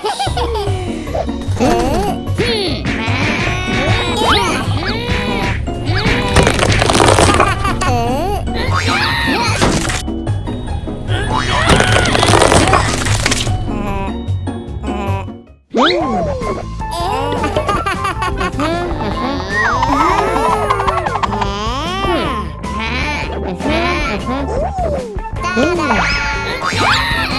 Ooh. Da -da.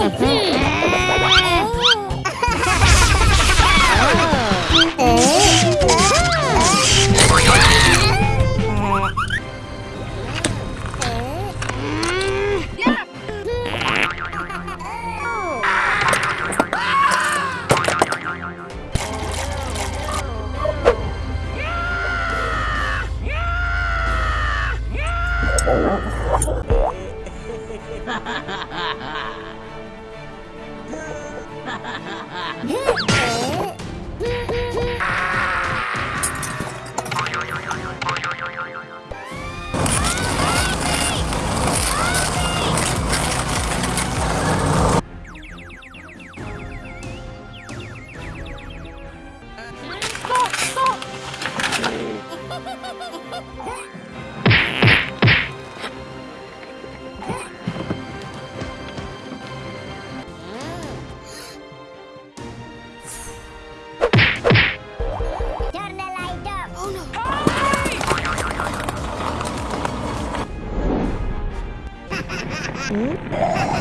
Mm-hmm. Yeah. Hum?